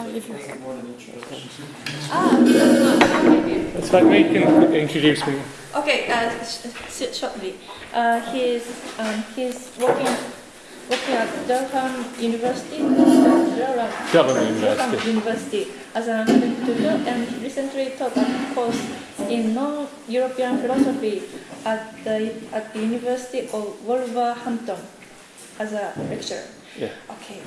Oh, if you... more than introduction. Ah. It's like me can introduce me. Okay, uh, sh- sh- shortly. Uh, he's um, he's working working at Durham University, Durham, Durham Durham University. University as an academic tutor, and recently taught a course in non-European philosophy at the at the University of Wolverhampton as a lecturer. Yeah. Okay,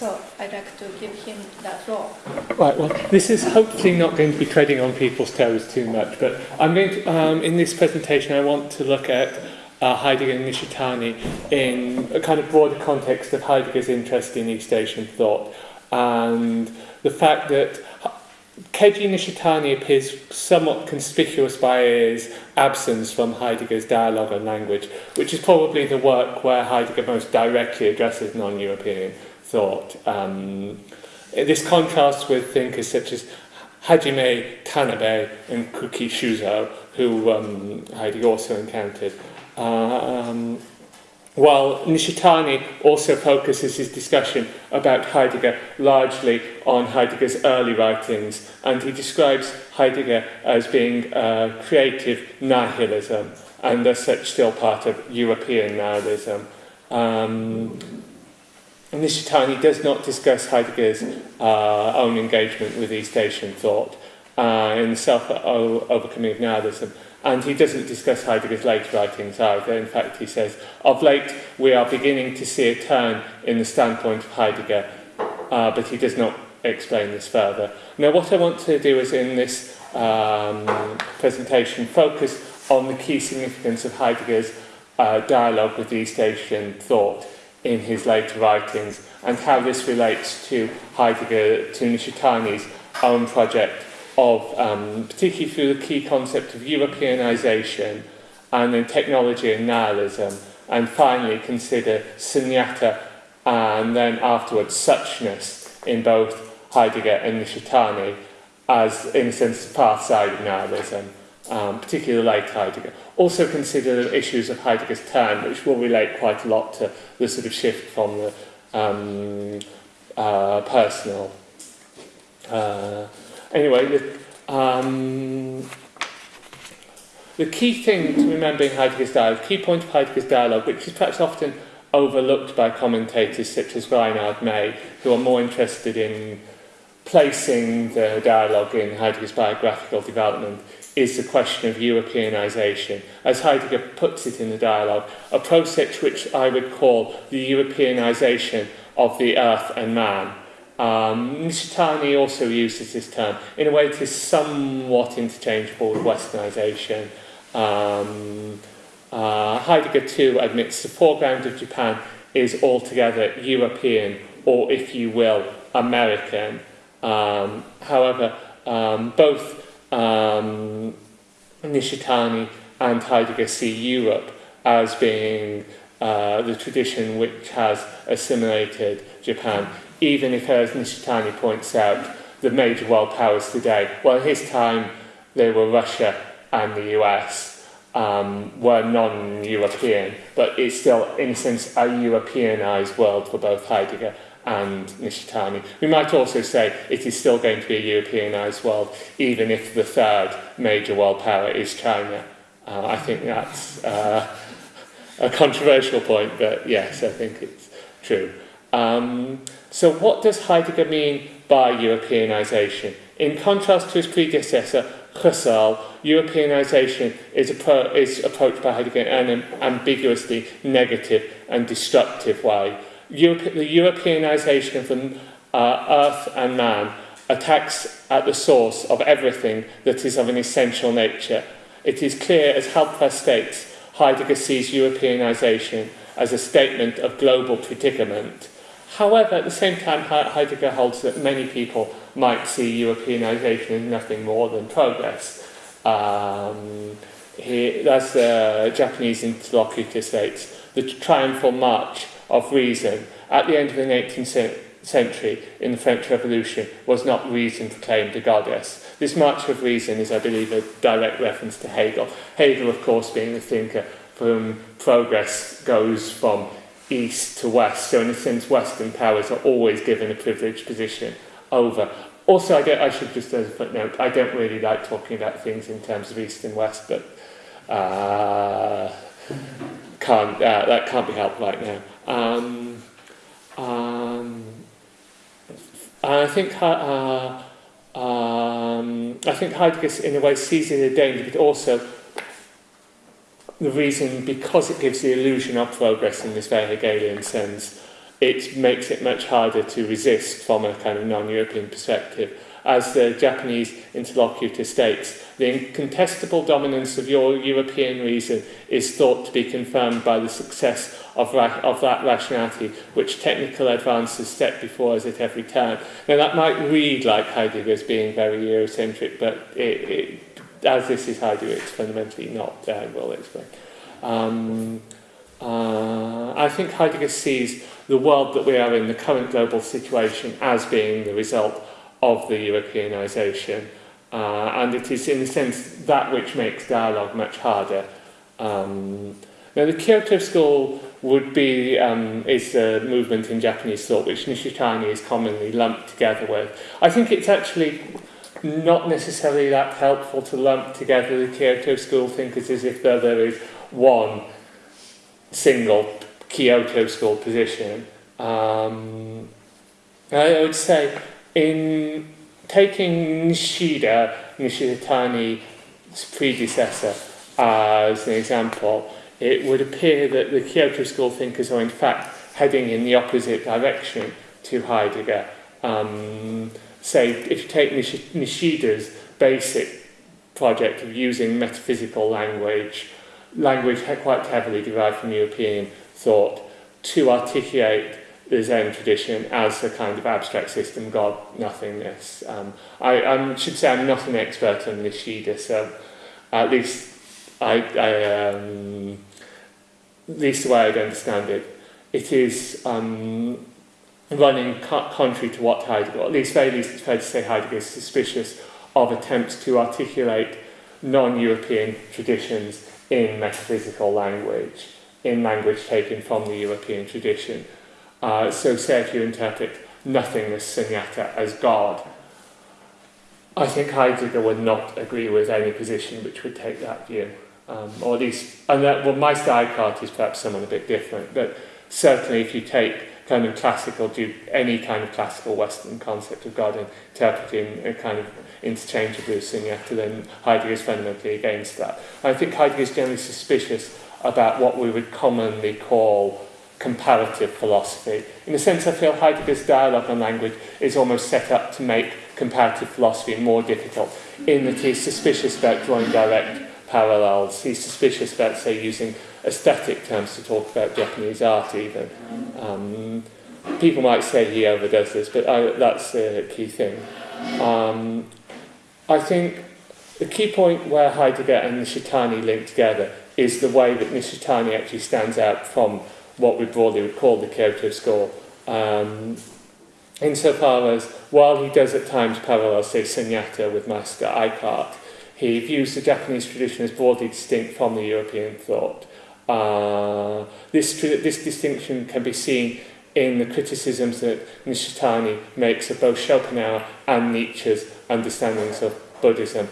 so I'd like to give him the floor. Right, well, this is hopefully not going to be treading on people's toes too much, but I'm going to, um, in this presentation, I want to look at uh, Heidegger and Nishitani in a kind of broader context of Heidegger's interest in East Asian thought and the fact that Keiji Nishitani appears somewhat conspicuous by his absence from Heidegger's dialogue on language, which is probably the work where Heidegger most directly addresses non-European thought. Um, this contrasts with thinkers such as Hajime Tanabe and Kuki Shuzo, who um, Heidegger also encountered. Um, while Nishitani also focuses his discussion about Heidegger largely on Heidegger's early writings, and he describes Heidegger as being uh, creative nihilism, and as such still part of European nihilism. Um, Nishitani does not discuss Heidegger's uh, own engagement with East Asian thought uh, the self-overcoming of nihilism, and he doesn't discuss Heidegger's later writings either. In fact, he says, of late we are beginning to see a turn in the standpoint of Heidegger, uh, but he does not explain this further. Now, what I want to do is in this um, presentation focus on the key significance of Heidegger's uh, dialogue with East Asian thought in his later writings and how this relates to Heidegger, to Nishitani's own project of, um, particularly through the key concept of Europeanization and then technology and nihilism, and finally consider sunyata and then afterwards suchness in both Heidegger and Nishitani as, in a sense, the far side of nihilism, um, particularly late Heidegger. Also consider the issues of Heidegger's turn, which will relate quite a lot to the sort of shift from the um, uh, personal. Uh, anyway, the, um, the key thing to remember in Heidegger's dialogue, key point of Heidegger's dialogue, which is perhaps often overlooked by commentators such as Reinhard May, who are more interested in placing the dialogue in Heidegger's biographical development, is the question of Europeanization. As Heidegger puts it in the dialogue, a process which I would call the Europeanization of the earth and man. Um, also uses this term. In a way, it is somewhat interchangeable with westernization. Um, uh, Heidegger, too, admits the foreground of Japan is altogether European, or if you will, American. Um, however, um, both um, Nishitani and Heidegger see Europe as being uh, the tradition which has assimilated Japan, even if, as Nishitani points out, the major world powers today, well, his time, they were Russia and the US, um, were non-European, but it's still, in a sense, a Europeanized world for both Heidegger and Nishitani. We might also say it is still going to be a Europeanized world, even if the third major world power is China. Uh, I think that's uh, a controversial point, but yes, I think it's true. Um, so what does Heidegger mean by Europeanization? In contrast to his predecessor, Husserl, Europeanization is, appro is approached by Heidegger in an ambiguously negative and destructive way. Europe, the Europeanization of the uh, earth and man attacks at the source of everything that is of an essential nature. It is clear, as Halpern states, Heidegger sees Europeanization as a statement of global predicament. However, at the same time, Heidegger holds that many people might see Europeanization as nothing more than progress. Um, he, the Japanese interlocutor states, the triumphal march of reason at the end of the 18th century in the French Revolution was not reason proclaimed a goddess. This march of reason is, I believe, a direct reference to Hegel. Hegel, of course, being the thinker for whom progress goes from east to west. So in a sense, Western powers are always given a privileged position over. Also, I, I should just as a footnote, I don't really like talking about things in terms of East and West, but uh, can't, uh, that can't be helped right now. Um, um, and I think uh, um, I think Heidegger in a way sees it a danger, but also the reason because it gives the illusion of progress in this very Hegelian sense, it makes it much harder to resist from a kind of non-European perspective. As the Japanese interlocutor states, the incontestable dominance of your European reason is thought to be confirmed by the success of, of that rationality which technical advances set before us at every turn. Now that might read like Heidegger as being very Eurocentric, but it, it, as this is Heidegger, it's fundamentally not, uh, we'll explain. Um, uh, I think Heidegger sees the world that we are in, the current global situation, as being the result of the Europeanisation. Uh, and it is, in a sense, that which makes dialogue much harder. Um, now, the Kyoto School would be um, is a movement in Japanese thought which Nishitani is commonly lumped together with. I think it's actually not necessarily that helpful to lump together the Kyoto School thinkers as if there is one single Kyoto School position. Um, I would say in taking Nishida, Nishitani's predecessor, as an example, it would appear that the Kyoto School thinkers are in fact heading in the opposite direction to Heidegger. Um, say, if you take Nish Nishida's basic project of using metaphysical language, language quite heavily derived from European thought, to articulate the Zen tradition as a kind of abstract system, God, nothingness. Um, I, I should say I'm not an expert on Nishida, so at least I, I um, at least the way I'd understand it, it is um, running co contrary to what Heidegger, at least very least it's fair to say Heidegger is suspicious of attempts to articulate non-European traditions in metaphysical language, in language taken from the European tradition. Uh, so say if you interpret nothingness sunyata as God, I think Heidegger would not agree with any position which would take that view. Um, or at least, and that, well, Meister Eckhart is perhaps someone a bit different, but certainly if you take kind of classical, any kind of classical Western concept of God and interpret in a kind of interchangeably with Sunyata, then Heidegger is fundamentally against that. I think Heidegger is generally suspicious about what we would commonly call comparative philosophy. In a sense, I feel Heidegger's dialogue on language is almost set up to make comparative philosophy more difficult, in that he's suspicious about drawing direct parallels. He's suspicious about, say, using aesthetic terms to talk about Japanese art even. Um, people might say he overdoes this, but I, that's the key thing. Um, I think the key point where Heidegger and Nishitani link together is the way that Nishitani actually stands out from what we broadly would call the Kyoto school. Um, insofar as, while he does at times parallel, say, Sunyata with Meister Eckhart, he views the Japanese tradition as broadly distinct from the European thought. Uh, this, this distinction can be seen in the criticisms that Nishitani makes of both Schopenhauer and Nietzsche's understandings of Buddhism.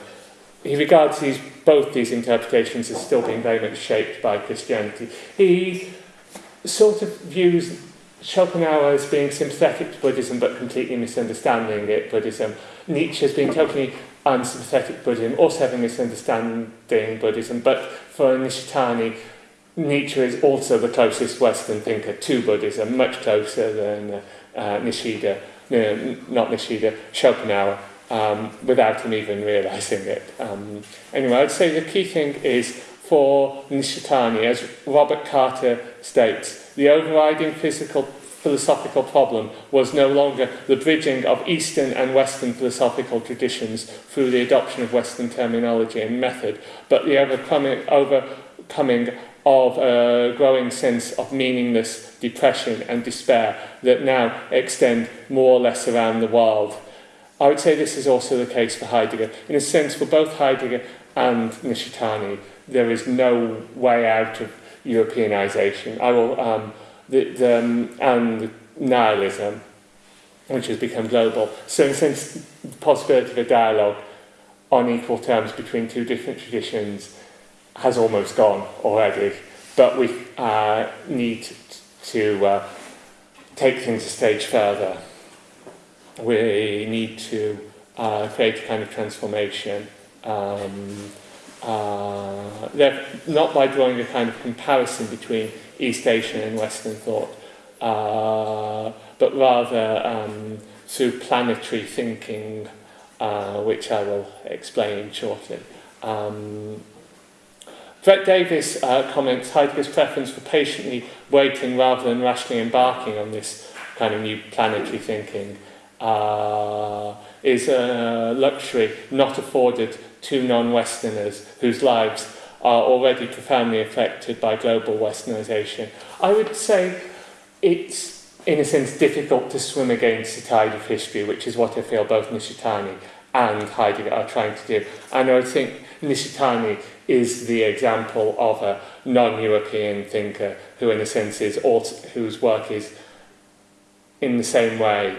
He regards these, both these interpretations as still being very much shaped by Christianity. He sort of views Schopenhauer as being sympathetic to Buddhism but completely misunderstanding it, Buddhism. Nietzsche as being totally unsympathetic Buddhism, also having misunderstanding Buddhism, but for Nishitani, Nietzsche is also the closest Western thinker to Buddhism, much closer than uh, uh, Nishida, no, not Nishida, Schopenhauer, um, without him even realizing it. Um, anyway, I'd say the key thing is for Nishitani, as Robert Carter states, the overriding physical philosophical problem was no longer the bridging of Eastern and Western philosophical traditions through the adoption of Western terminology and method, but the overcoming, overcoming of a growing sense of meaningless depression and despair that now extend more or less around the world. I would say this is also the case for Heidegger. In a sense, for both Heidegger and Nishitani, there is no way out of Europeanization. I will um, the, the, um, and nihilism. which has become global. So sense, the possibility of a dialogue on equal terms between two different traditions has almost gone already, but we uh, need to uh, take things a stage further. We need to uh, create a kind of transformation, um, uh, not by drawing a kind of comparison between East Asian and Western thought, uh, but rather um, through planetary thinking, uh, which I will explain shortly. Um, Brett Davis uh, comments Heidegger's preference for patiently waiting rather than rashly embarking on this kind of new planetary thinking uh, is a luxury not afforded to non-Westerners whose lives are already profoundly affected by global Westernization. I would say it's, in a sense, difficult to swim against the tide of history, which is what I feel both Nishitani and Heidegger are trying to do. And I think Nishitani is the example of a non-European thinker who, in a sense, is also, whose work is in the same way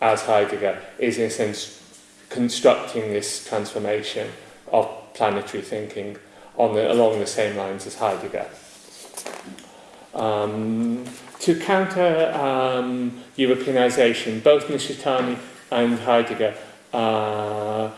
as Heidegger, is in a sense constructing this transformation of planetary thinking on the, along the same lines as Heidegger. Um, to counter um, Europeanization, both Nishitani and Heidegger uh,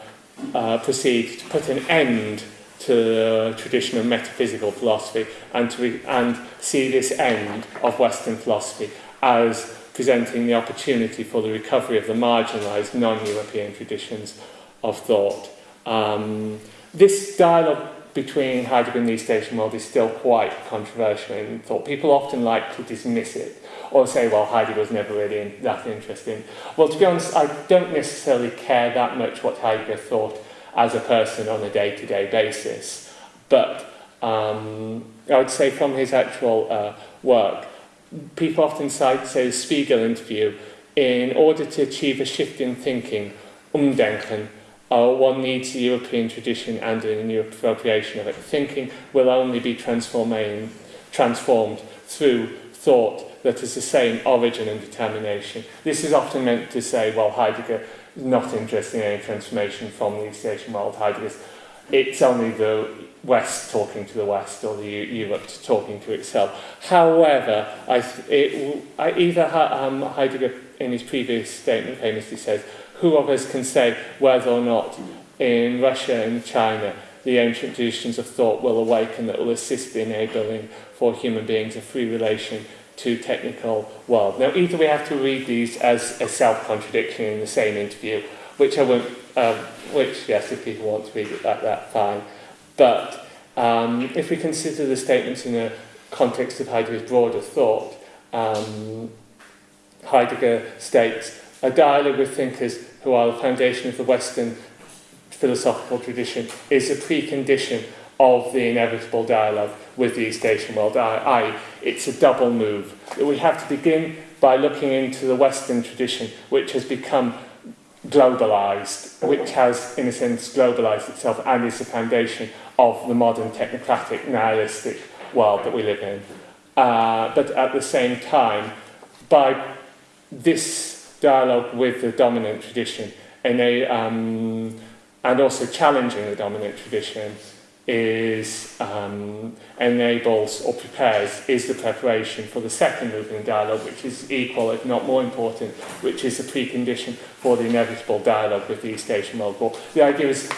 uh, proceed to put an end to traditional metaphysical philosophy and, to and see this end of Western philosophy as presenting the opportunity for the recovery of the marginalized non-European traditions of thought. Um, this dialogue between Heidegger and the East Asian world is still quite controversial in thought. People often like to dismiss it or say, well, Heidegger was never really that interesting. Well, to be honest, I don't necessarily care that much what Heidegger thought as a person on a day-to-day -day basis. But um, I would say from his actual uh, work, people often cite, say, Spiegel interview, in order to achieve a shift in thinking, umdenken, uh, one needs the European tradition and a new appropriation of it. Thinking will only be transforming, transformed through thought that is the same origin and determination. This is often meant to say, well, Heidegger is not interested in any transformation from the East Asian world. Heidegger's, it's only the West talking to the West or the Europe talking to itself. However, I, it, I, either um, Heidegger in his previous statement famously says, who of us can say whether or not in Russia and China the ancient traditions of thought will awaken that will assist in enabling for human beings a free relation to technical world. Now, either we have to read these as a self-contradiction in the same interview, which I won't, um, which, yes, if people want to read it like that, fine. But um, if we consider the statements in the context of Heidegger's broader thought, um, Heidegger states, a dialogue with thinkers who are the foundation of the Western philosophical tradition is a precondition of the inevitable dialogue with the East Asian world. I, it's a double move. We have to begin by looking into the Western tradition, which has become globalized, which has, in a sense, globalized itself and is the foundation of the modern technocratic, nihilistic world that we live in. Uh, but at the same time, by this dialogue with the dominant tradition and, um, and also challenging the dominant tradition is um, enables or prepares is the preparation for the second movement dialogue, which is equal, if not more important, which is a precondition for the inevitable dialogue with the East Asian World War. The idea is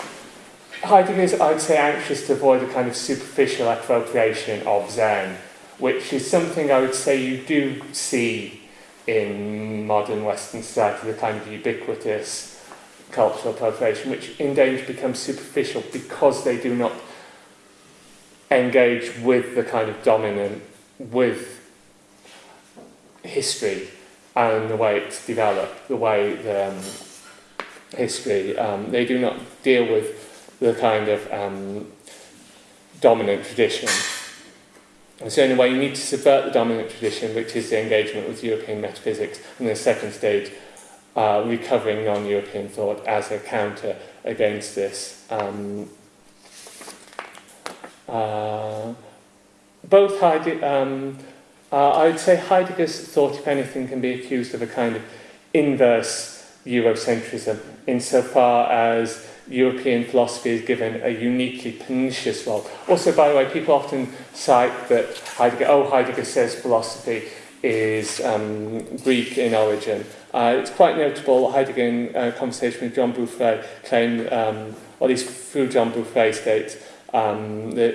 Heidegger is, I'd say, anxious to avoid a kind of superficial appropriation of Zen, which is something I would say you do see in modern Western society, the kind of ubiquitous cultural appropriation, which in danger becomes superficial because they do not engage with the kind of dominant, with history and the way it's developed, the way the um, history, um, they do not deal with the kind of um, dominant tradition. And so in a way you need to subvert the dominant tradition, which is the engagement with European metaphysics, and the second stage, uh, recovering non-European thought as a counter against this. Um, uh, both um, uh, I would say Heidegger's thought, if anything, can be accused of a kind of inverse Eurocentrism insofar as European philosophy is given a uniquely pernicious role. Also, by the way, people often cite that Heidegger, oh, Heidegger says philosophy is um, Greek in origin. Uh, it's quite notable, Heidegger in a conversation with John Beaufret claimed, um, or at least through John Beaufret states, um, that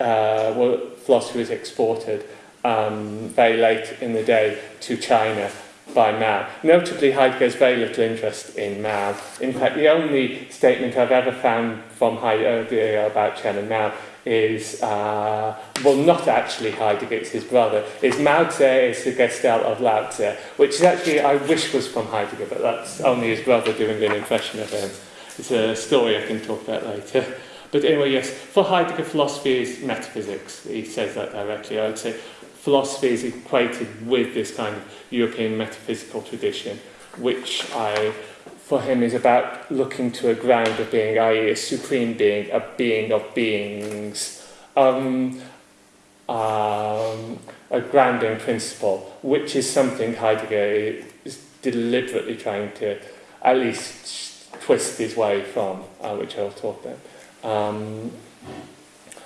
uh, well, philosophy was exported um, very late in the day to China by Mao. Notably, Heidegger has very little interest in Mao. In fact, the only statement I've ever found from Heidegger about Chairman Mao is, uh, well, not actually Heidegger, it's his brother, is Mao Tse is the Gestalt of Lao Tse, which is actually, I wish was from Heidegger, but that's only his brother doing an impression of him. It's a story I can talk about later. But anyway, yes, for Heidegger, philosophy is metaphysics. He says that directly. I would say philosophy is equated with this kind of European metaphysical tradition, which I, for him is about looking to a ground of being, i.e. a supreme being, a being of beings, um, um, a grounding principle, which is something Heidegger is deliberately trying to at least twist his way from, uh, which I'll talk about. Um,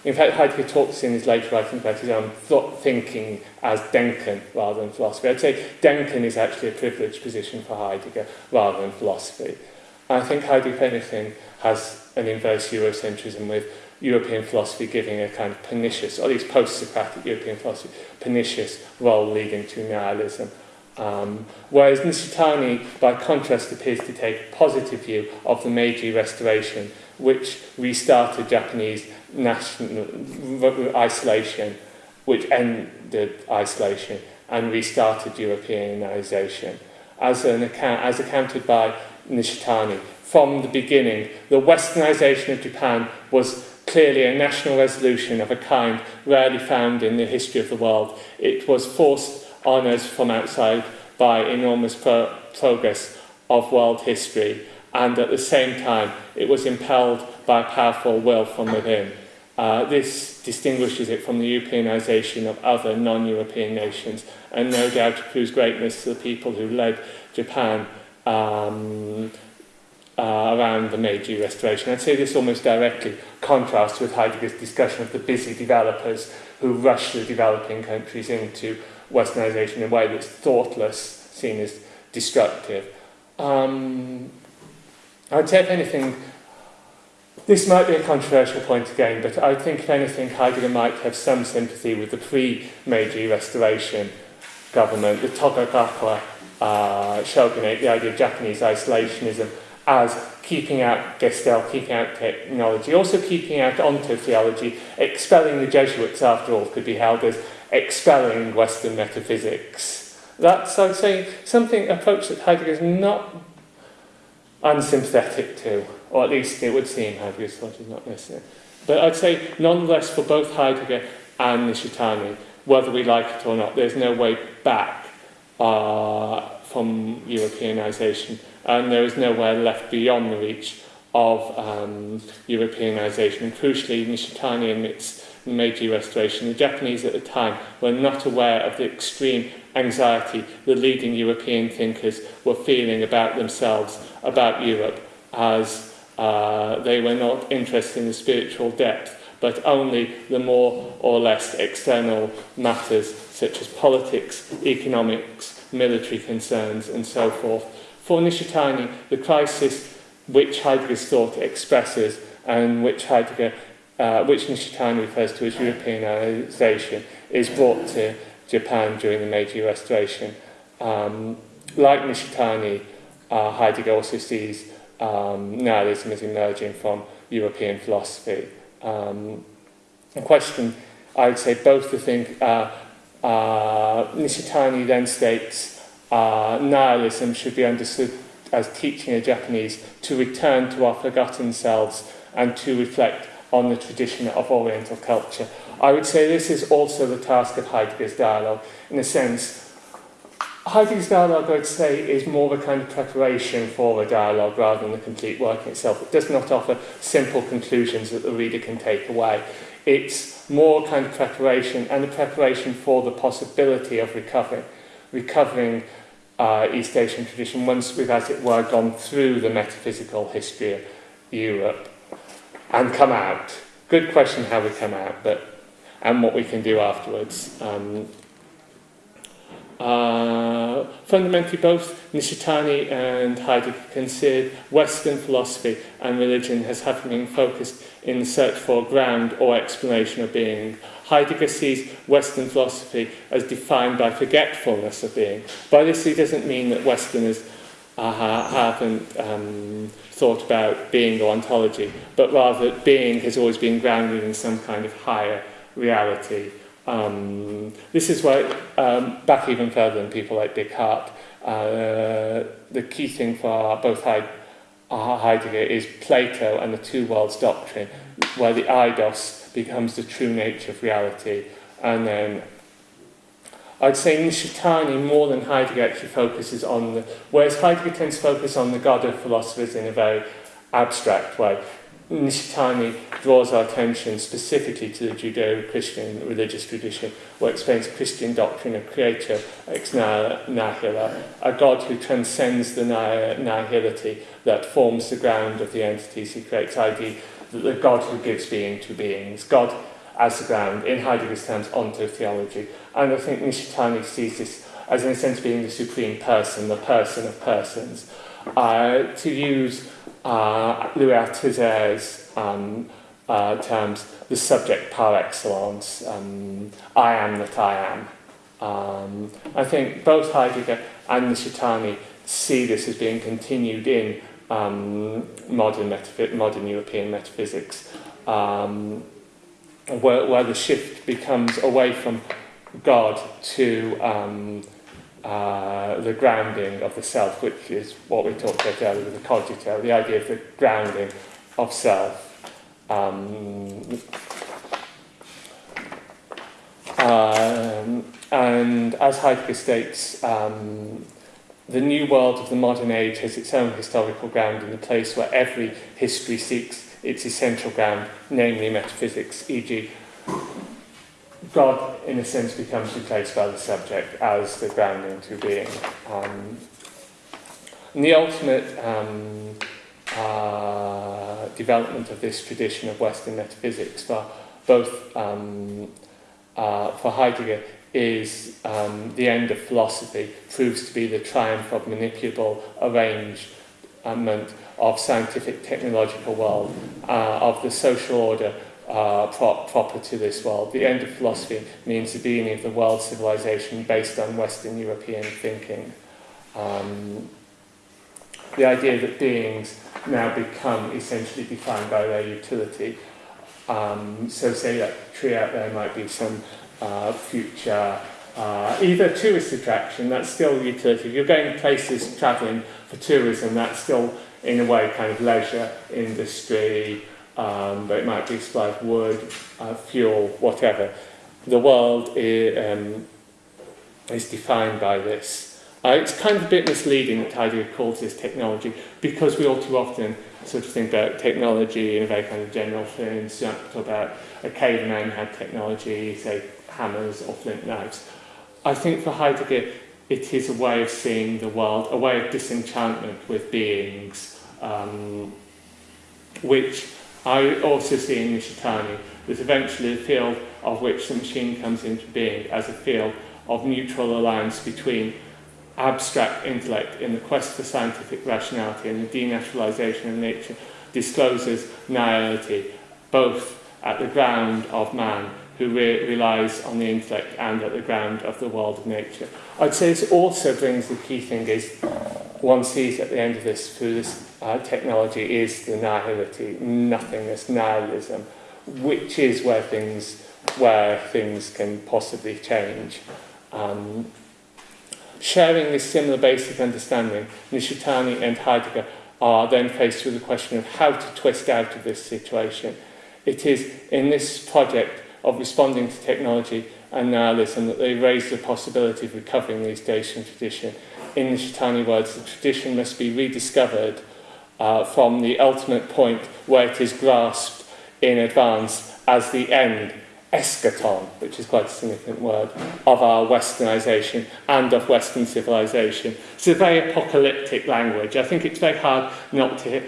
in fact, Heidegger talks in his later writings about his own thought thinking as Denken rather than philosophy. I'd say Denken is actually a privileged position for Heidegger rather than philosophy. I think Heidegger, if anything, has an inverse Eurocentrism with European philosophy giving a kind of pernicious, or at least post-Socratic European philosophy, pernicious role leading to nihilism. Um, whereas Nishitani, by contrast, appears to take a positive view of the Meiji Restoration, which restarted Japanese national isolation, which ended isolation and restarted Europeanization. As, an account, as accounted by Nishitani, from the beginning, the westernization of Japan was clearly a national resolution of a kind rarely found in the history of the world. It was forced on us from outside by enormous pro progress of world history, and at the same time, it was impelled by a powerful will from within. Uh, this distinguishes it from the Europeanization of other non-European nations and no doubt proves greatness to the people who led Japan um, uh, around the Meiji Restoration. I'd say this almost directly contrasts with Heidegger's discussion of the busy developers who rush the developing countries into westernization in a way that's thoughtless, seen as destructive. Um, I'd say, if anything, this might be a controversial point again, but I think, if anything, Heidegger might have some sympathy with the pre-Meiji Restoration government, the Tokugawa uh, shogunate, the idea of Japanese isolationism as keeping out Gestell, keeping out technology, also keeping out ontotheology, expelling the Jesuits, after all, could be held as expelling Western metaphysics. That's, I would say, something, approach that Heidegger is not unsympathetic to or at least it would seem Heidegger's thought is not necessary. But I'd say, nonetheless, for both Heidegger and Nishitani, whether we like it or not, there's no way back uh, from Europeanization, and there is nowhere left beyond the reach of um, Europeanization. And crucially, Nishitani admits Meiji Restoration, the Japanese at the time were not aware of the extreme anxiety the leading European thinkers were feeling about themselves, about Europe, as uh, they were not interested in the spiritual depth, but only the more or less external matters such as politics, economics, military concerns, and so forth. For Nishitani, the crisis which Heidegger's thought expresses and which Heidegger, uh, which Nishitani refers to as Europeanization, is brought to Japan during the Meiji Restoration. Um, like Nishitani, uh, Heidegger also sees um, is emerging from European philosophy. Um, a question, I would say both to think, uh, uh, Nishitani then states uh, nihilism should be understood as teaching the Japanese to return to our forgotten selves and to reflect on the tradition of Oriental culture. I would say this is also the task of Heidegger's dialogue, in a sense, Heidegger's dialogue, I'd say, is more of a kind of preparation for a dialogue rather than the complete work itself. It does not offer simple conclusions that the reader can take away. It's more kind of preparation and a preparation for the possibility of recovering, recovering uh, East Asian tradition once we've, as it were, gone through the metaphysical history of Europe and come out. Good question how we come out, but and what we can do afterwards. Um, uh, fundamentally, both Nishitani and Heidegger considered Western philosophy and religion as having been focused in the search for ground or explanation of being. Heidegger sees Western philosophy as defined by forgetfulness of being. By this, he doesn't mean that Westerners uh, haven't um, thought about being or ontology, but rather being has always been grounded in some kind of higher reality. Um, this is why, um, back even further than people like Descartes, uh, the key thing for both uh, Heidegger is Plato and the two worlds doctrine, where the eidos becomes the true nature of reality. And then I'd say Nishitani, more than Heidegger, actually focuses on the, whereas Heidegger tends to focus on the God of philosophers in a very abstract way. Nishitani draws our attention specifically to the Judeo-Christian religious tradition, where it explains Christian doctrine of creator ex nihilo, a God who transcends the nihility that forms the ground of the entities he creates, i.e. the God who gives being to beings, God as the ground, in Heidegger's terms, onto theology. And I think Nishitani sees this as in a sense being the supreme person, the person of persons. Uh, to use uh, Louis Althusser's um, uh, terms, the subject par excellence, um, I am that I am. Um, I think both Heidegger and Nishitani see this as being continued in um, modern, modern European metaphysics, um, where, where the shift becomes away from God to um, uh, the grounding of the self, which is what we talked about earlier with the cogito, the idea of the grounding of self. Um, um, and as Heidegger states, um, the new world of the modern age has its own historical ground in the place where every history seeks its essential ground, namely metaphysics, e.g. God, in a sense, becomes replaced by the subject as the grounding to being. Um, and the ultimate um, uh, development of this tradition of Western metaphysics for both um, uh, for Heidegger is um, the end of philosophy, proves to be the triumph of manipulable arrangement of scientific technological world, uh, of the social order uh, pro proper to this world. The end of philosophy means the beginning of the world civilization based on Western European thinking. Um, the idea that beings now become essentially defined by their utility. Um, so say that tree out there might be some uh, future uh, either tourist attraction, that's still utility. If you're going places travelling for tourism, that's still in a way kind of leisure industry, um, it might be supply of wood, uh, fuel, whatever. The world is, um, is defined by this. Uh, it's kind of a bit misleading that Heidegger calls this technology because we all too often sort of think about technology in a very kind of general sense. You talk about a caveman had technology, say hammers or flint knives. I think for Heidegger it is a way of seeing the world, a way of disenchantment with beings, um, which I also see in Nishitani that eventually the field of which the machine comes into being as a field of mutual alliance between abstract intellect in the quest for scientific rationality and the denaturalization of nature discloses nihility, both at the ground of man who re relies on the intellect and at the ground of the world of nature. I'd say this also brings the key thing is one sees at the end of this through this uh, technology is the nihility, nothingness, nihilism, which is where things where things can possibly change. Um, sharing this similar basic understanding, Nishitani and Heidegger are then faced with the question of how to twist out of this situation. It is in this project of responding to technology and nihilism that they raise the possibility of recovering the East Asian tradition. In Nishitani words, the tradition must be rediscovered uh, from the ultimate point where it is grasped in advance as the end, eschaton, which is quite a significant word, of our westernization and of Western civilization. It's a very apocalyptic language. I think it's very hard not to hear.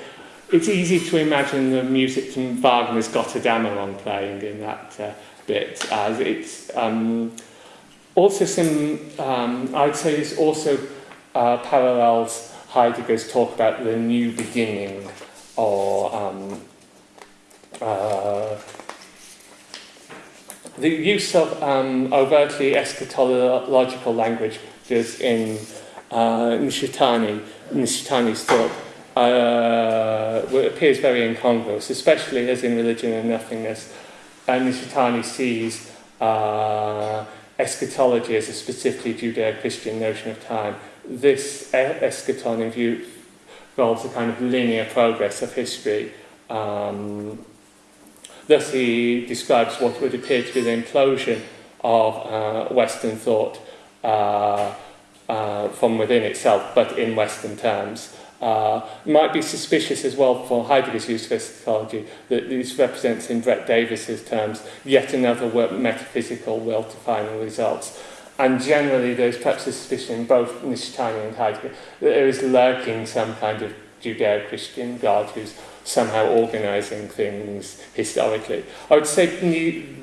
It's easy to imagine the music from Wagner's Gotterdammerung playing in that uh, bit, as it's um, also some, um, I'd say this also uh, parallels Heidegger's talk about the new beginning or um, uh, the use of um, overtly eschatological language in uh, Nishitani, Nishitani's thought uh, appears very incongruous, especially as in Religion and Nothingness, and Nishitani sees uh, eschatology as a specifically Judeo-Christian notion of time. This eschaton in view involves a kind of linear progress of history. Um, thus he describes what would appear to be the implosion of uh, Western thought uh, uh, from within itself, but in Western terms. Uh, might be suspicious as well for Heidegger's use of eschatology that this represents in Brett Davis's terms yet another metaphysical will to final results. And generally there's perhaps a suspicion in both Nishitani and Heidegger that there is lurking some kind of Judeo-Christian God who's somehow organising things historically. I would say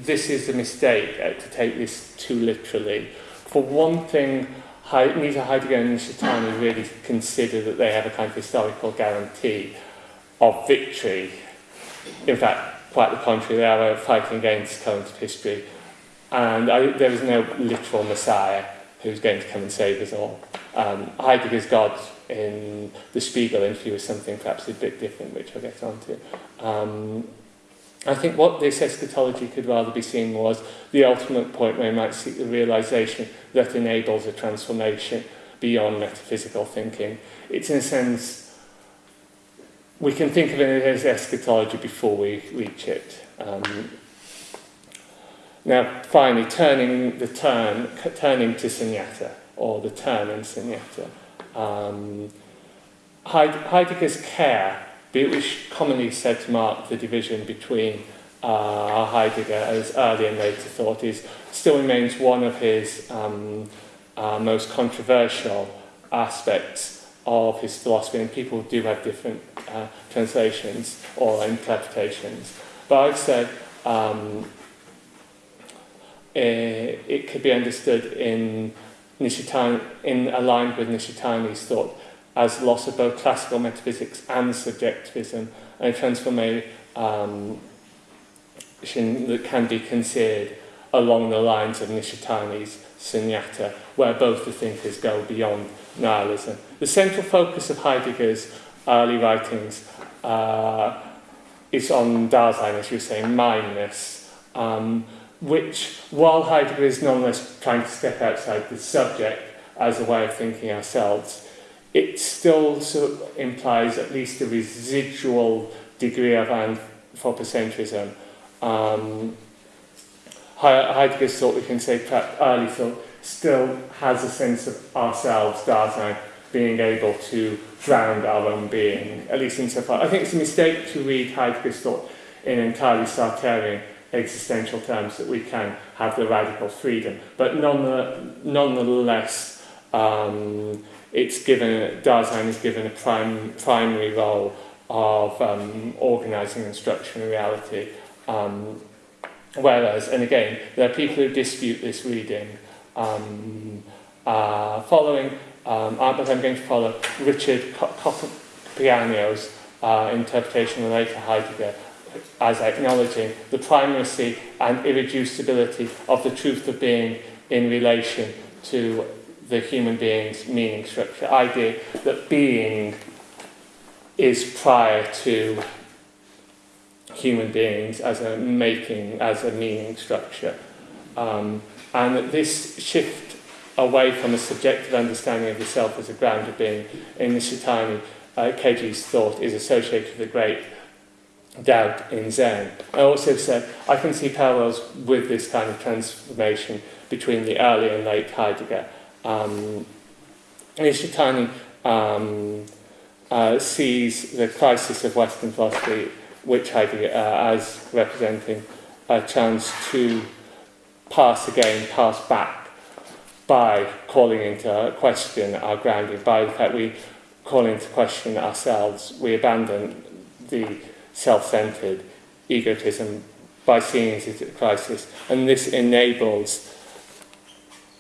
this is a mistake uh, to take this too literally. For one thing, neither Heidegger and Nishitani really consider that they have a kind of historical guarantee of victory. In fact, quite the contrary, they are fighting against current history. And I, there is no literal Messiah who's going to come and save us all. Um, Heidegger's God in the Spiegel interview is something perhaps a bit different, which I'll get onto. Um, I think what this eschatology could rather be seen was the ultimate point where we might seek the realization that enables a transformation beyond metaphysical thinking. It's in a sense, we can think of it as eschatology before we reach it. Um, now, finally, turning the turn, turning to Sunyata, or the turn in Sunyata. Um, Heidegger's Kehre which commonly said to mark the division between uh, Heidegger as early and later thought is still remains one of his um, uh, most controversial aspects of his philosophy and people do have different uh, translations or interpretations but I've said um, Eh, it could be understood in Nishitani, in aligned with Nishitani's thought as loss of both classical metaphysics and subjectivism, and a transformation um, that can be considered along the lines of Nishitani's Sunyata, where both the thinkers go beyond nihilism. The central focus of Heidegger's early writings uh, is on Dasein, as you were saying, mindness. Um, which, while Heidegger is nonetheless trying to step outside the subject as a way of thinking ourselves, it still sort of implies at least a residual degree of anthropocentrism. Um, Heidegger's thought, we can say, perhaps early thought, still has a sense of ourselves, Dasein, being able to ground our own being, at least insofar. I think it's a mistake to read Heidegger's thought in entirely Sartrean existential terms that we can have the radical freedom. But nonetheless, um, it's given, Dasein is given a prime, primary role of um, organising and structuring reality. Um, whereas, and again, there are people who dispute this reading. Um, uh, following, um, uh, but I'm going to follow Richard Capobianco's uh, interpretation of later Heidegger as acknowledging the primacy and irreducibility of the truth of being in relation to the human being's meaning structure, idea that being is prior to human beings as a making, as a meaning structure. Um, and that this shift away from a subjective understanding of the self as a ground of being in Nishitani, uh, Keiji's thought is associated with a great doubt in Zen. I also said I can see parallels with this kind of transformation between the early and late Heidegger um, Nishitani um, uh, sees the crisis of Western philosophy, which Heidegger uh, as representing uh, a chance to pass again, pass back by calling into question our grounding, by the fact we call into question ourselves, we abandon the self-centered egotism by seeing it as a crisis. And this enables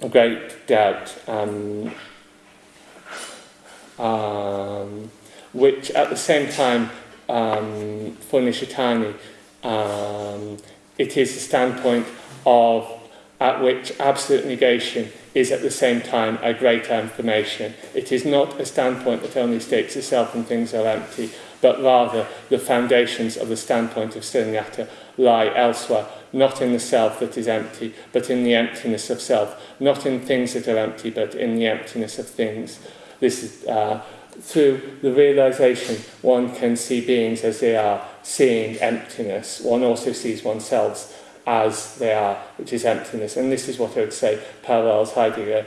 a great doubt, um, um, which at the same time, um, for Nishitani, um, it is a standpoint of at which absolute negation is at the same time a great affirmation. It is not a standpoint that only states itself and things are empty, but rather the foundations of the standpoint of Sunyata lie elsewhere, not in the self that is empty, but in the emptiness of self, not in things that are empty, but in the emptiness of things. This is uh, through the realization one can see beings as they are, seeing emptiness. One also sees oneself as they are, which is emptiness. And this is what I would say parallels Heidegger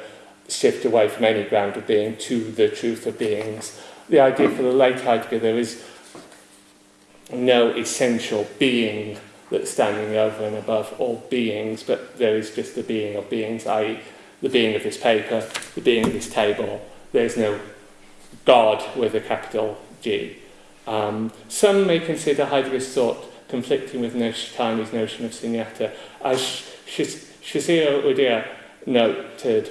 shift away from any ground of being to the truth of beings. the idea for the late Heidegger there is no essential being that's standing over and above all beings, but there is just the being of beings, i.e. the being of this paper, the being of this table. There's no God with a capital G. Um, some may consider Heidegger's thought conflicting with Noshitani's notion of sunyata. As Shiziro Udia noted,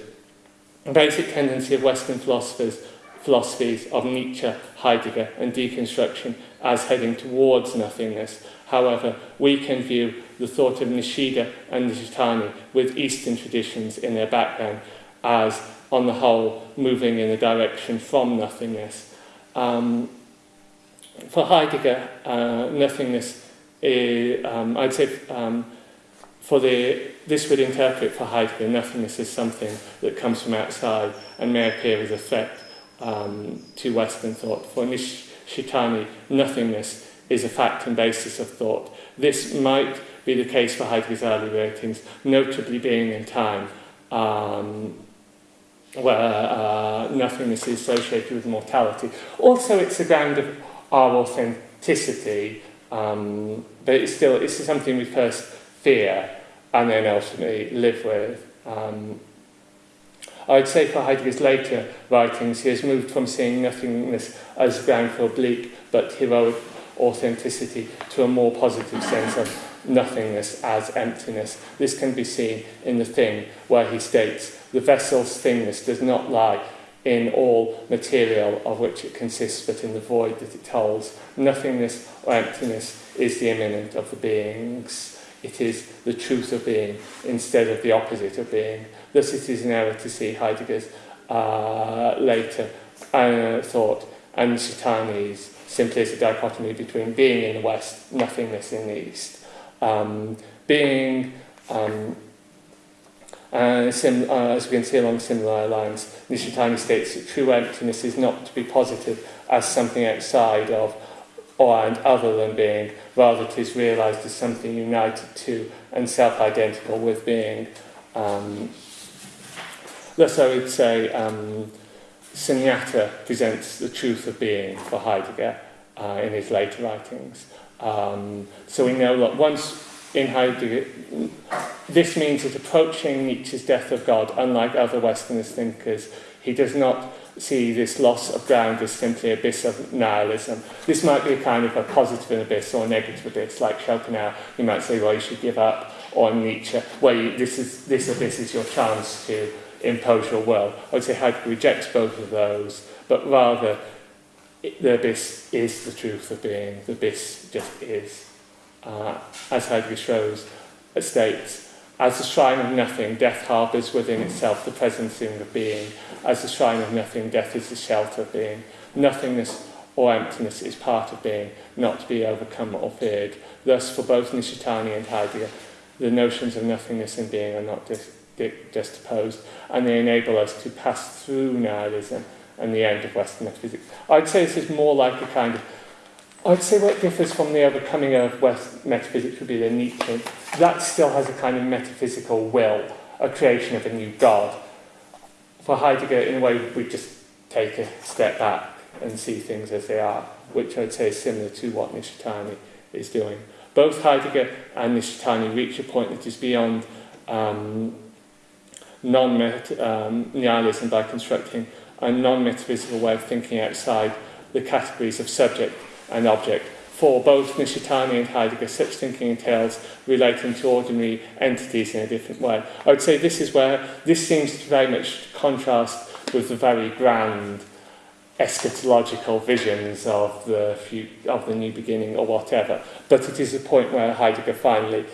a basic tendency of Western philosophers philosophies of Nietzsche, Heidegger and deconstruction as heading towards nothingness. However, we can view the thought of Nishida and Nishitani with Eastern traditions in their background as, on the whole, moving in a direction from nothingness. Um, for Heidegger, uh, nothingness is, um, I'd say, um, for the, this would interpret for Heidegger, nothingness is something that comes from outside and may appear as a threat um, to Western thought. For Nishitani, nothingness is a fact and basis of thought. This might be the case for Heidegger's early writings, notably being in time, um, where uh, nothingness is associated with mortality. Also, it's a ground of our authenticity, um, but it's still it's something we first fear and then ultimately live with. Um, I'd say for Heidegger's later writings, he has moved from seeing nothingness as ground for bleak but heroic authenticity to a more positive sense of nothingness as emptiness. This can be seen in the thing where he states, the vessel's thingness does not lie in all material of which it consists, but in the void that it holds. Nothingness or emptiness is the immanent of the beings. It is the truth of being instead of the opposite of being. To see Heidegger's uh, later uh, thought and Shitani's simply as a dichotomy between being in the West, nothingness in the East. Um, being, um, uh, sim, uh, as we can see along similar lines, Nishitani states that true emptiness is not to be posited as something outside of or and other than being, rather it is realised as something united to and self-identical with being. Um, thus I would say um, Sunyata presents the truth of being for Heidegger uh, in his later writings. Um, so we know that once in Heidegger, this means that approaching Nietzsche's death of God, unlike other Westernist thinkers, he does not see this loss of ground as simply an abyss of nihilism. This might be a kind of a positive abyss or a negative abyss, like Schopenhauer, you might say, well, you should give up, or Nietzsche, where you, this, is, this abyss is your chance to impose your will. I would say Heidegger rejects both of those, but rather the abyss is the truth of being, the abyss just is. Uh, as Heidegger shows, states, as the shrine of nothing, death harbours within itself the presence of being. As the shrine of nothing, death is the shelter of being. Nothingness or emptiness is part of being, not to be overcome or feared. Thus, for both Nishitani and Heidegger, the notions of nothingness and being are not just, just opposed, and they enable us to pass through nihilism and the end of Western metaphysics. I'd say this is more like a kind of I'd say what differs from the overcoming of West metaphysics would be the Nietzsche. That still has a kind of metaphysical will, a creation of a new God. For Heidegger, in a way, we just take a step back and see things as they are, which I'd say is similar to what Nishitani is doing. Both Heidegger and Nishitani reach a point that is beyond um, non-nihilism um, by constructing a non-metaphysical way of thinking outside the categories of subject and object. For both Nishitani and Heidegger, such thinking entails relating to ordinary entities in a different way. I would say this is where this seems to very much contrast with the very grand eschatological visions of the, few, of the new beginning or whatever. But it is a point where Heidegger finally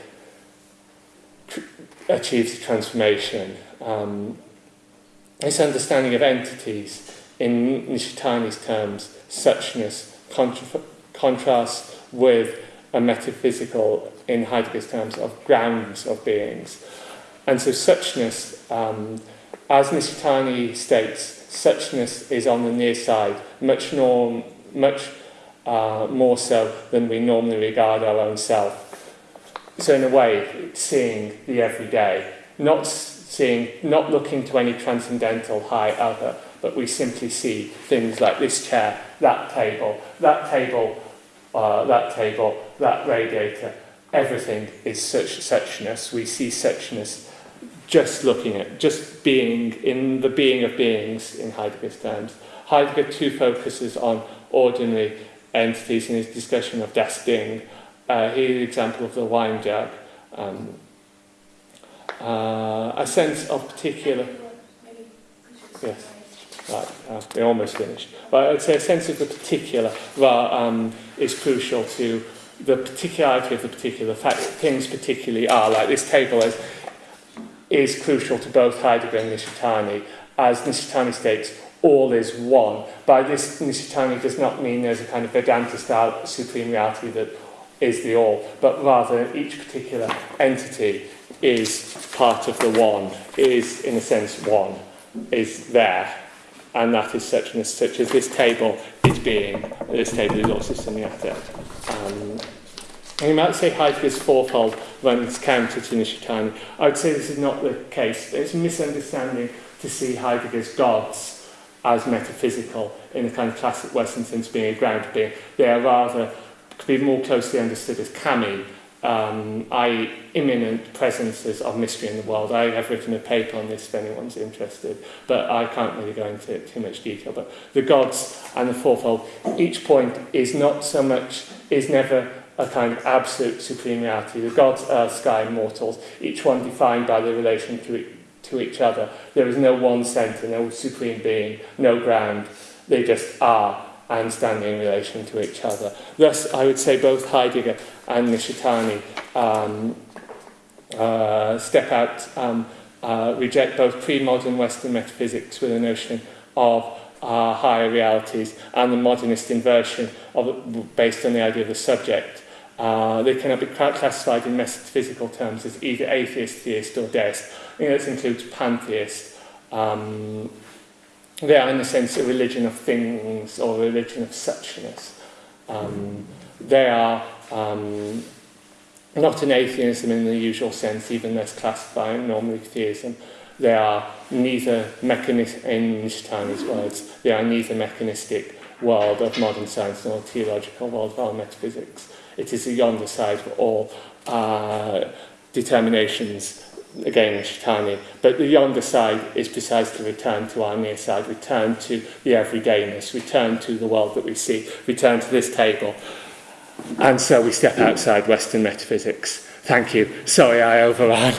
achieves transformation. Um, this understanding of entities, in Nishitani's terms, suchness, contra contrasts with a metaphysical, in Heidegger's terms, of grounds of beings. And so suchness, um, as Nishitani states, suchness is on the near side, much, norm, much uh, more so than we normally regard our own self. So in a way, seeing the everyday, not seeing, not looking to any transcendental high other, but we simply see things like this chair, that table, that table, uh, that table, that radiator. Everything is such suchness. We see suchness just looking at, just being in the being of beings in Heidegger's terms. Heidegger too focuses on ordinary entities in his discussion of das Ding. Uh, here's an example of the wine jug. Um, uh, a sense of particular... Yes, right, uh, we're almost finished. But I'd say a sense of the particular um, is crucial to the particularity of the particular fact things particularly are, like this table is is crucial to both Heidegger and Nishitani. As Nishitani states, all is one. By this, Nishitani does not mean there's a kind of Vedanta-style supreme reality that is the all, but rather each particular entity is part of the one, is in a sense one, is there. And that is such and such as this table is being, this table is also semiotic. Um, you might say Heidegger's fourfold runs counter to Nishitani. I would say this is not the case. It's a misunderstanding to see Heidegger's gods as metaphysical in a kind of classic Western sense being a ground being. They are rather, could be more closely understood as kami, um, i.e. imminent presences of mystery in the world. I have written a paper on this if anyone's interested, but I can't really go into too much detail. But the gods and the fourfold, each point is not so much, is never a kind of absolute supreme reality. The gods earth, sky mortals, each one defined by their relation to, it, to each other. There is no one centre, no supreme being, no ground. They just are and standing in relation to each other. Thus, I would say both Heidegger and Nishitani um, uh, step out, um, uh, reject both pre-modern Western metaphysics with a notion of uh, higher realities and the modernist inversion of, based on the idea of the subject Uh, they cannot be classified in metaphysical terms as either atheist, theist or deist. I this includes pantheist. Um, they are in a sense a religion of things or a religion of suchness. Um, they are Um, not an atheism in the usual sense, even less classifying normally theism. They are neither mechanistic, in Einstein's words, they are neither mechanistic world of modern science nor theological world of our metaphysics. It is a yonder side for all uh, determinations again Shitani, but the yonder side is precisely return to our near side, return to the everydayness, return to the world that we see, return to this table, And so we step outside Western metaphysics. Thank you. Sorry I overran.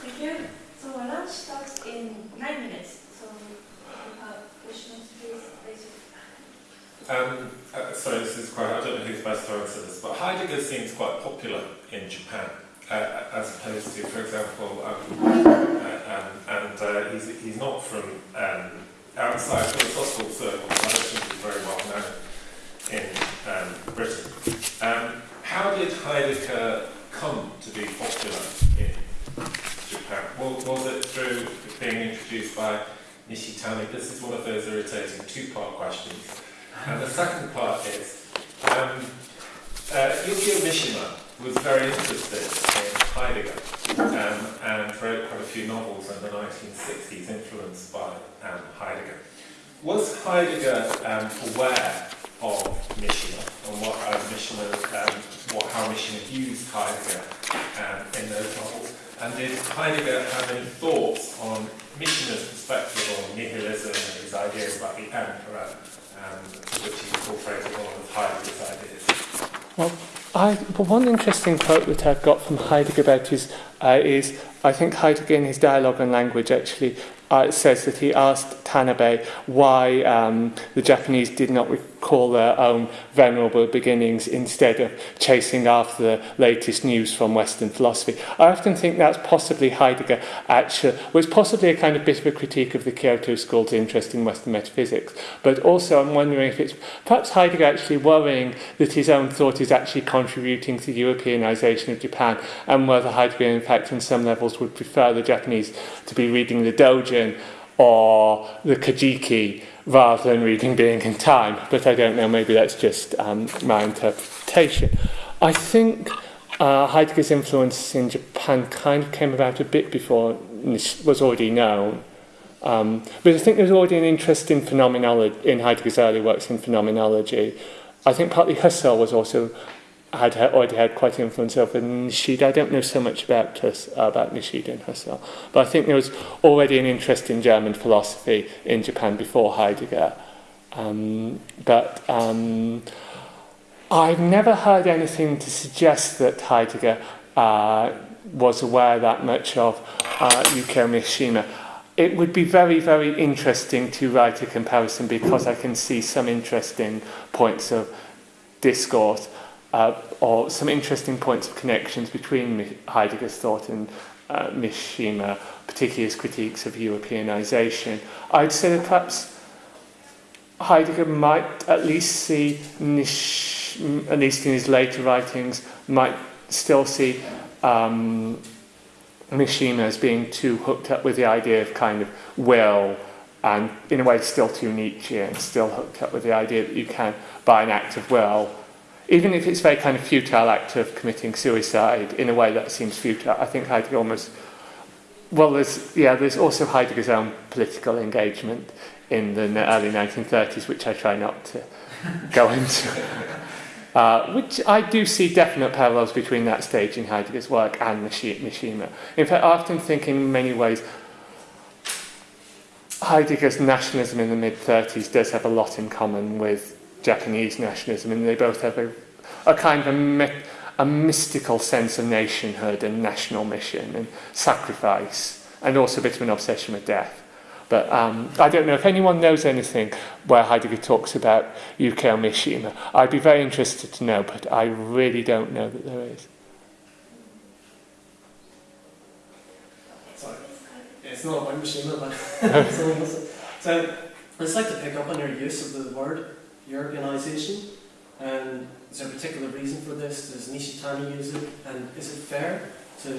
Thank you. So our lunch starts in nine minutes. So if have questions, please um, uh, sorry, this is quite, I don't know who's best to answer this, but Heidegger seems quite popular in Japan, uh, as opposed to, for example, um, um, and he's not from um, outside philosophical circles, I don't think is very well known in um, Britain. Um, how did Heidegger come to be popular in Japan? Was, was it through being introduced by Nishitani? This is one of those irritating two-part questions. And the second part is, um, uh, Yukio Mishima was very interested in Heidegger um, and wrote quite a few novels in the 1960s influenced by um, Heidegger. Was Heidegger um, aware of Mishima and what uh, Mishima, um, what, how Mishima used Heidegger um, in those novels? And did Heidegger have any thoughts on Mishima's perspective on nihilism and his ideas about the emperor, um, which he incorporated lot of Heidegger's ideas? Well, I, but one interesting quote that I've got from Heidegger about is, uh, is I think Heidegger in his dialogue on language actually uh, says that he asked Tanabe why um, the Japanese did not call their own venerable beginnings instead of chasing after the latest news from Western philosophy. I often think that's possibly Heidegger actually, was possibly a kind of bit of a critique of the Kyoto school's interest in Western metaphysics, but also I'm wondering if it's perhaps Heidegger actually worrying that his own thought is actually contributing to the Europeanization of Japan and whether Heidegger in fact on some levels would prefer the Japanese to be reading the Dojin or the Kajiki rather than reading being in time. But I don't know, maybe that's just um, my interpretation. I think uh, Heidegger's influence in Japan kind of came about a bit before was already known. Um, but I think there's already an interest in phenomenology, in Heidegger's early works in phenomenology. I think partly Husserl was also had already had quite an influence over Nishida. I don't know so much about about Nishida and Husserl, but I think there was already an interest in German philosophy in Japan before Heidegger. Um, but um, I've never heard anything to suggest that Heidegger uh, was aware that much of uh, Yukio Mishima. It would be very, very interesting to write a comparison because I can see some interesting points of discourse uh, or some interesting points of connections between Heidegger's thought and uh, Mishima, particularly his critiques of Europeanization. I'd say that perhaps Heidegger might at least see, Nish, at least in his later writings, might still see um, Mishima as being too hooked up with the idea of kind of will and in a way still too Nietzschean, still hooked up with the idea that you can, by an act of will, even if it's a very kind of futile act of committing suicide in a way that seems futile, I think Heidegger almost well, there's yeah, there's also Heidegger's own political engagement in the early 1930s, which I try not to go into. Uh, which I do see definite parallels between that stage in Heidegger's work and Mishima. In fact, I often think in many ways Heidegger's nationalism in the mid 30s does have a lot in common with Japanese nationalism, and they both have a, a kind of a, my, a mystical sense of nationhood and national mission and sacrifice, and also a bit of an obsession with death. But um, I don't know if anyone knows anything where Heidegger talks about Yukio Mishima. I'd be very interested to know, but I really don't know that there is. Sorry, it's not about Mishima, but so I'd just like to pick up on your use of the word Europeanization. And is there a particular reason for this? Does Nishitani use it? And is it fair to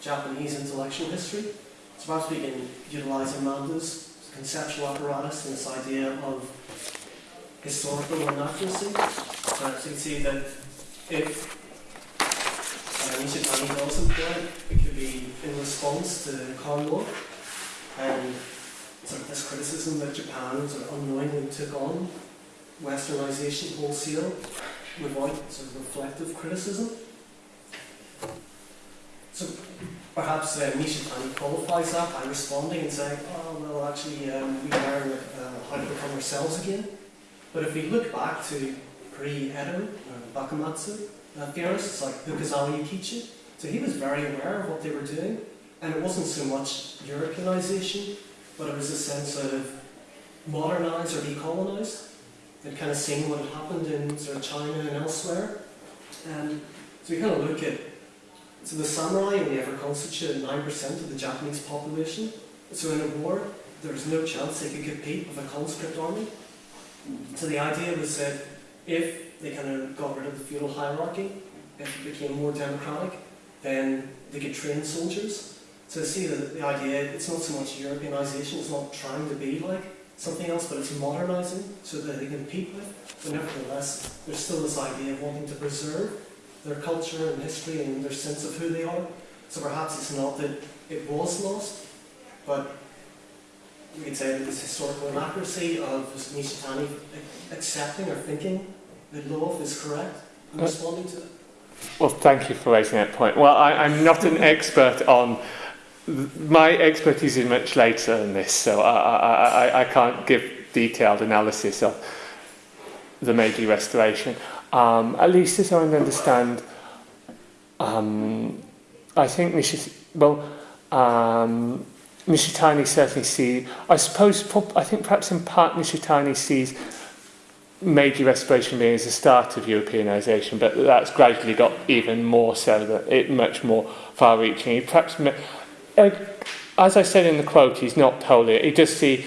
Japanese intellectual history? So perhaps we can utilize Amanda's conceptual apparatus and this idea of historical inaccuracy. Perhaps you can see that if uh, Nishitani does employ it, it could be in response to Cold War and sort of this criticism that Japan sort of unknowingly took on westernization wholesale without sort of reflective criticism. So perhaps uh, Nishitani qualifies that by responding and saying, oh, well, actually, um, we learn uh, how to become ourselves again. But if we look back to pre-Edo, uh, Bakumatsu, uh, theorists like Fukuzawa Yukichi, so he was very aware of what they were doing, and it wasn't so much Europeanization, but it was a sense of modernize or decolonize. They'd kind of seen what had happened in sort of China and elsewhere. And so we kind of look at, so the samurai only ever constituted 9% of the Japanese population. So in a war, there was no chance they could compete with a conscript army. So the idea was that if they kind of got rid of the feudal hierarchy, if it became more democratic, then they could train soldiers. So see the, the idea, it's not so much Europeanization, it's not trying to be like something else, but it's modernizing so that they can compete with. But nevertheless, there's still this idea of wanting to preserve their culture and history and their sense of who they are. So perhaps it's not that it was lost, but we could say that this historical inaccuracy of Nishitani accepting or thinking that Love is correct and responding to it. Well, thank you for raising that point. Well, I, I'm not an expert on. My expertise is much later than this, so I, I, I, can't give detailed analysis of the Meiji Restoration. Um, at least as I understand, um, I think Nishi, well, um, Nishitani certainly sees, I suppose, I think perhaps in part Nishitani sees Meiji Restoration being as a start of Europeanisation, but that's gradually got even more so, that it much more far-reaching. Perhaps, as I said in the quote, he's not totally, he does see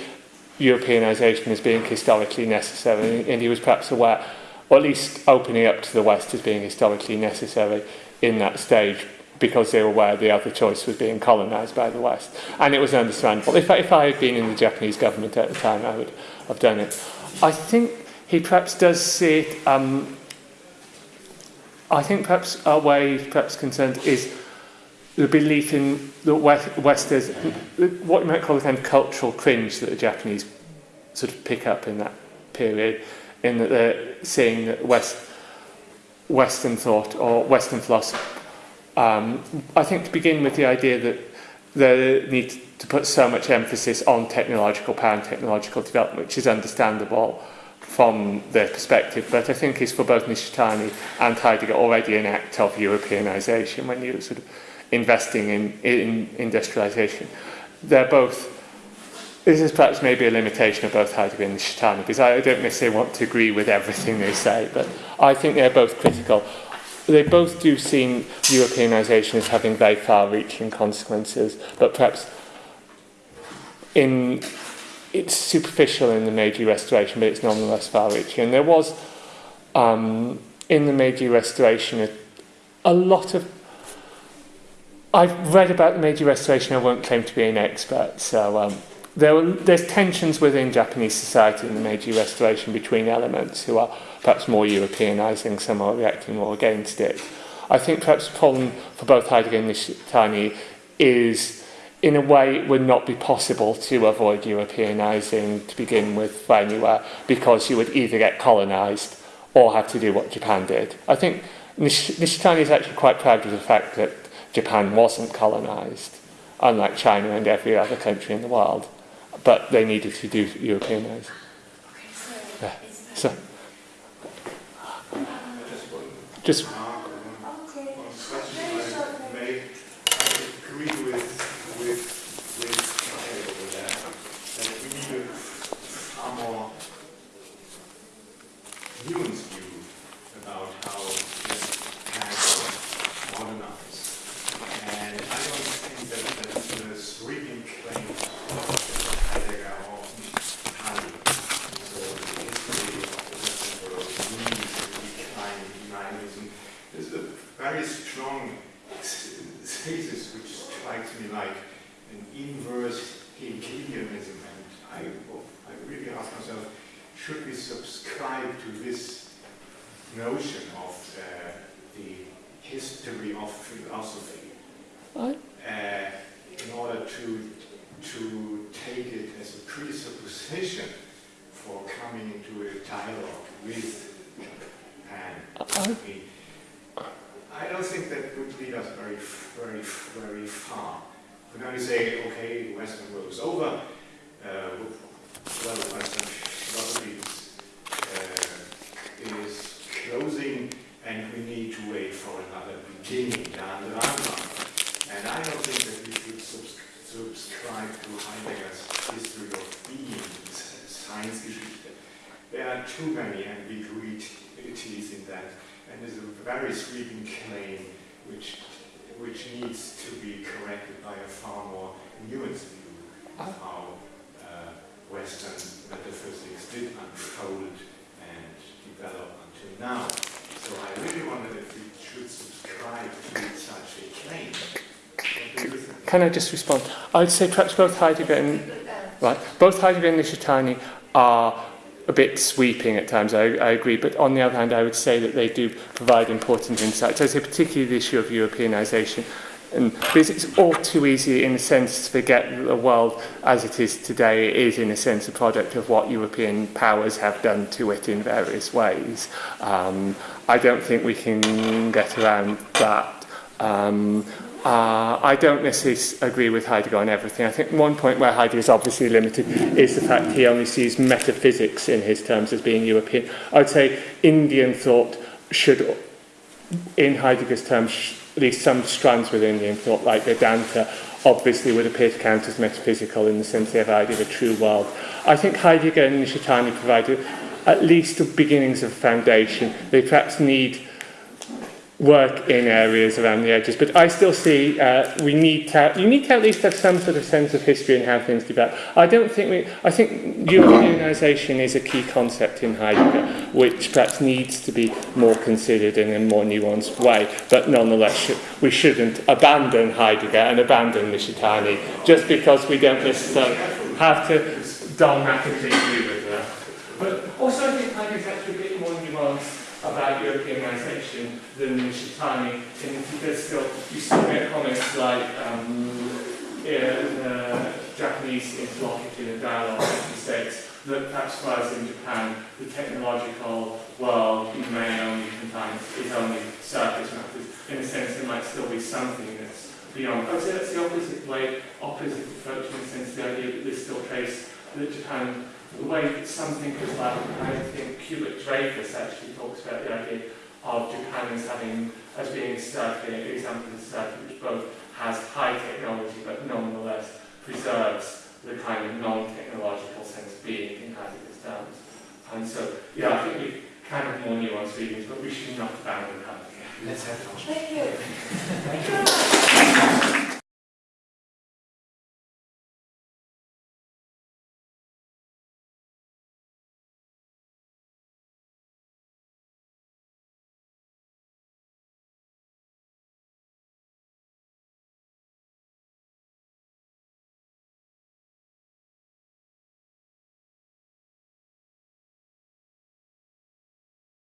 Europeanisation as being historically necessary, and he was perhaps aware, or at least opening up to the West as being historically necessary in that stage, because they were aware the other choice was being colonised by the West. And it was understandable. If, I, if I had been in the Japanese government at the time, I would have done it. I think he perhaps does see it, um, I think perhaps our way perhaps concerned is the belief in the West, West what you might call the kind of cultural cringe that the Japanese sort of pick up in that period, in that they're seeing that West, Western thought or Western philosophy. Um, I think to begin with the idea that they need to put so much emphasis on technological power and technological development, which is understandable from their perspective, but I think is for both Nishitani and Heidegger already an act of Europeanization when you sort of investing in, in industrialization. They're both, this is perhaps maybe a limitation of both Heidegger and Nishitani, because I don't necessarily want to agree with everything they say, but I think they're both critical. They both do see Europeanization as having very far-reaching consequences, but perhaps in it's superficial in the Meiji Restoration, but it's nonetheless far-reaching. And there was, um, in the Meiji Restoration, a, a lot of... I've read about the Meiji Restoration. I won't claim to be an expert. So um, there were, there's tensions within Japanese society in the Meiji Restoration between elements who are perhaps more Europeanizing, some are reacting more against it. I think perhaps the problem for both Heidegger and Nishitani is in a way it would not be possible to avoid Europeanizing to begin with for anywhere because you would either get colonized or have to do what Japan did. I think Nish Nishitani is actually quite proud of the fact that Japan wasn't colonized, unlike China and every other country in the world, but they needed to do Europeanize. Okay, so, yeah. so, just. Beginning down the. And I don't think that we should subs- subscribe to Heidegger's history of being, Seinsgeschichte. There are too many ambiguities in that and there's a very sweeping claim which, which needs to be corrected by a far more nuanced view of how uh, Western metaphysics did unfold and develop until now. So I really wondered if we Can I just respond? I would say perhaps both Heidegger and right, both Heidegger and Nishitani are a bit sweeping at times, I, I agree, but on the other hand, I would say that they do provide important insights. I say particularly the issue of Europeanisation. And because it's all too easy, in a sense, to forget that the world as it is today is, in a sense, a product of what European powers have done to it in various ways. Um, I don't think we can get around that. Um, uh, I don't necessarily agree with Heidegger on everything. I think one point where Heidegger is obviously limited is the fact he only sees metaphysics in his terms as being European. I would say Indian thought should, in Heidegger's terms, least some strands within the thought, like Vedanta, obviously would appear to count as metaphysical in the sense they have idea of a true world. I think Heidegger and Nishitani provided at least the beginnings of a foundation. They perhaps need work in areas around the edges. But I still see uh, we need to, you need to at least have some sort of sense of history and how things develop. I don't think we, I think Europeanisation is a key concept in Heidegger, which perhaps needs to be more considered in a more nuanced way. But nonetheless, sh we shouldn't abandon Heidegger and abandon Nishitani just because we don't necessarily have to dogmatically agree with in that he does still, you still get comments like um, in the Japanese interlocutor in a dialogue he states that perhaps us in Japan, the technological world may only confine is only surface matters. In a sense, there might still be something that's beyond. I would say that's the opposite way, opposite approach in the sense the idea that there's still trace that Japan the way that some thinkers like, I think Hubert Dreyfus actually talks about the idea of Japan as having as being slightly an example of society which both has high technology but nonetheless preserves the kind of non-technological sense of being in as it. And so, yeah, I think we can have more nuanced readings, but we should not abandon that. Let's have lunch. Thank you. Thank you.